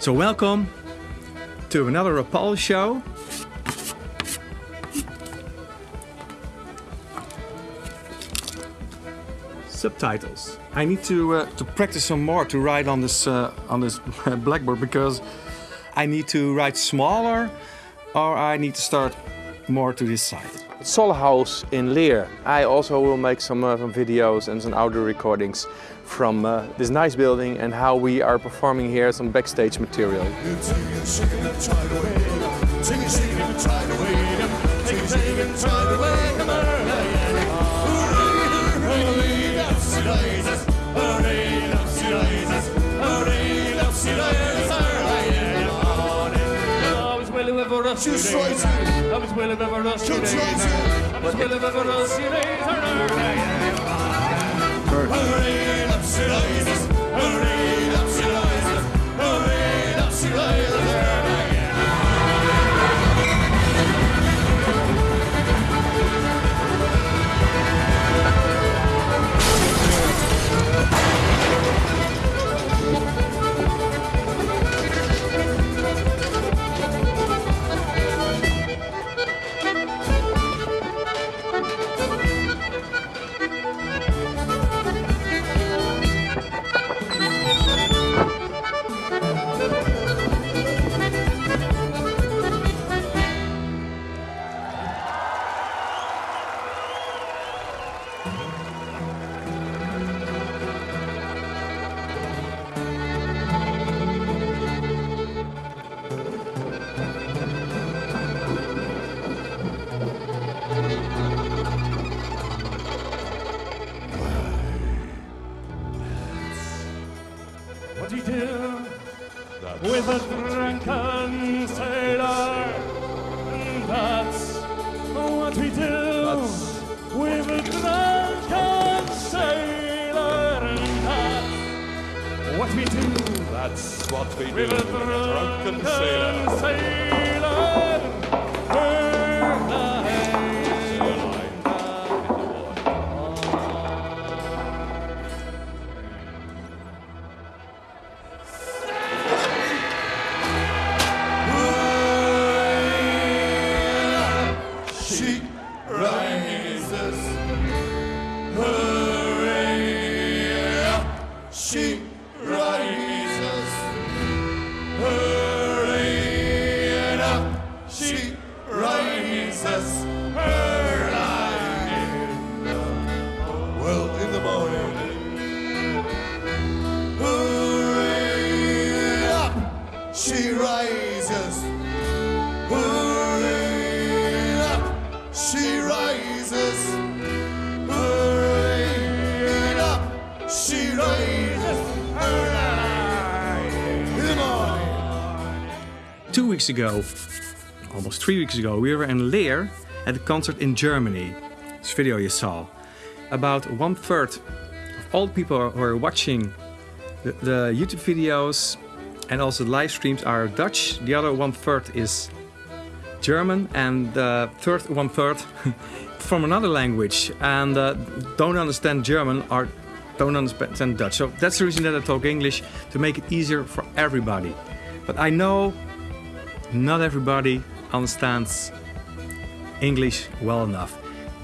So welcome to another Rapalje show. Subtitles. I need to uh, to practice some more to write on this uh, on this blackboard because I need to write smaller or I need to start more to this side. Sol House in Leer. I also will make some, uh, some videos and some audio recordings from uh, this nice building and how we are performing here some backstage material. Right That's what we do That's what we do with with a a drunken drunken sailor. sailor. Two weeks ago, almost three weeks ago, we were in Leer at a concert in Germany. This video you saw. About one third of all people who are watching the, the YouTube videos and also live streams are Dutch. The other one third is German, and the third one third from another language and uh, don't understand German or don't understand Dutch. So that's the reason that I talk English to make it easier for everybody. But I know not everybody understands English well enough.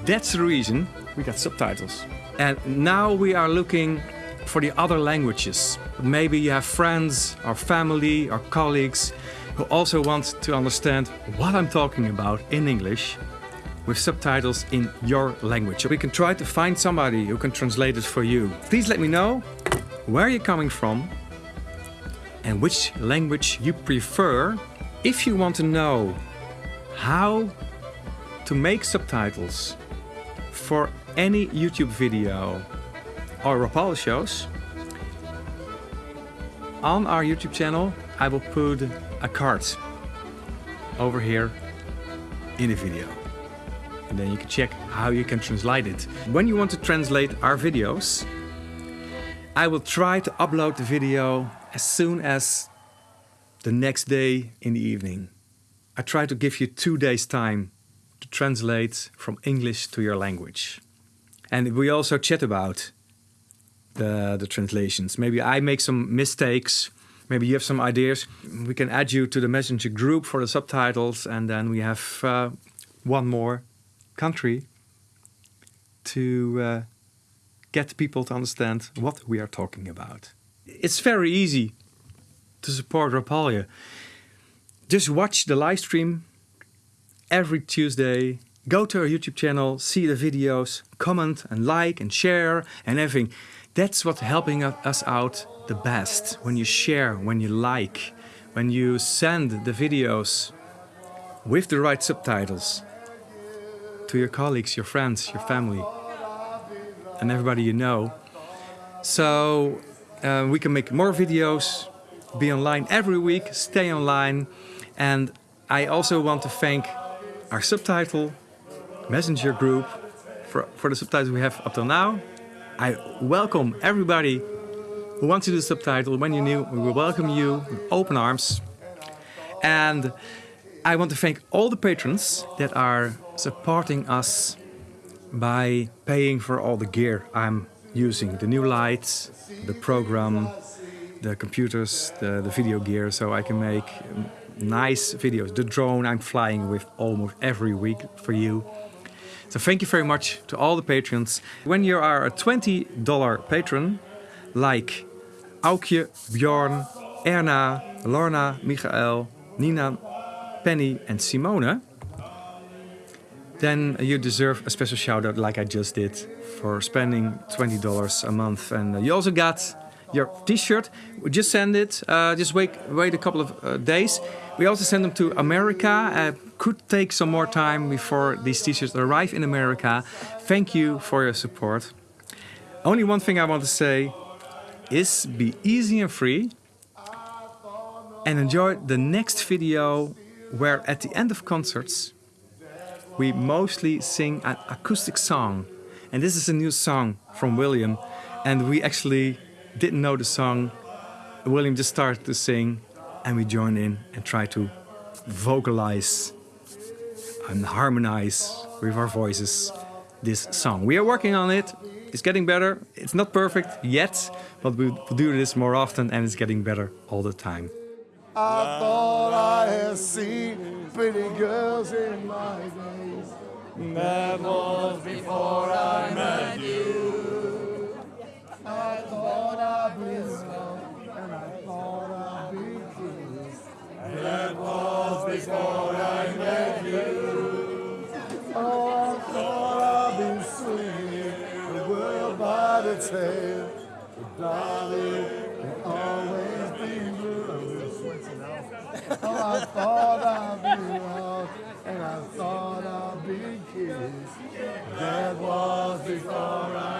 That's the reason we got subtitles. And now we are looking for the other languages. Maybe you have friends or family or colleagues who also want to understand what I'm talking about in English with subtitles in your language. We can try to find somebody who can translate it for you. Please let me know where you're coming from and which language you prefer. If you want to know how to make subtitles for any YouTube video or Rapalje shows, on our YouTube channel I will put a card over here in the video. And then you can check how you can translate it. When you want to translate our videos, I will try to upload the video as soon as the next day in the evening. I try to give you two days time to translate from English to your language. And we also chat about the, the translations. Maybe I make some mistakes maybe you have some ideas. We can add you to the messenger group for the subtitles, and then we have uh, one more country to uh, get people to understand what we are talking about. It's very easy to support Rapalje. Just watch the live stream every Tuesday. Go to our YouTube channel, see the videos, comment and like and share and everything. That's what's helping us out the best. When you share, when you like, when you send the videos with the right subtitles to your colleagues, your friends, your family, and everybody you know. So uh, we can make more videos, be online every week, stay online. And I also want to thank our subtitle messenger group for, for the subtitles we have up till now. I welcome everybody who wants to do subtitle. When you're new, we will welcome you with open arms. And I want to thank all the patrons that are supporting us by paying for all the gear I'm using. The new lights, the program, the computers, the, the video gear, so I can make nice videos. The drone I'm flying with almost every week for you. So thank you very much to all the patrons. When you are a $20 patron, like Aukje, Bjorn, Erna, Lorna, Michael, Nina, Penny and Simone, then you deserve a special shout out like I just did for spending $20 a month. And you also got your t-shirt. Just send it, uh, just wait, wait a couple of uh, days. We also send them to America. Uh, could take some more time before these t-shirts arrive in America. Thank you for your support. Only one thing I want to say is be easy and free and enjoy the next video where at the end of concerts we mostly sing an acoustic song. And this is a new song from William. And we actually didn't know the song. William just started to sing and we join in and try to vocalize and harmonize with our voices this song. We are working on it. It's getting better. It's not perfect yet, but we'll do this more often and it's getting better all the time. I thought I had seen pretty girls in my days. That was before world by the darling, it always be blue. Oh, I thought I'd be loved and I thought I'd be kissed. That was before I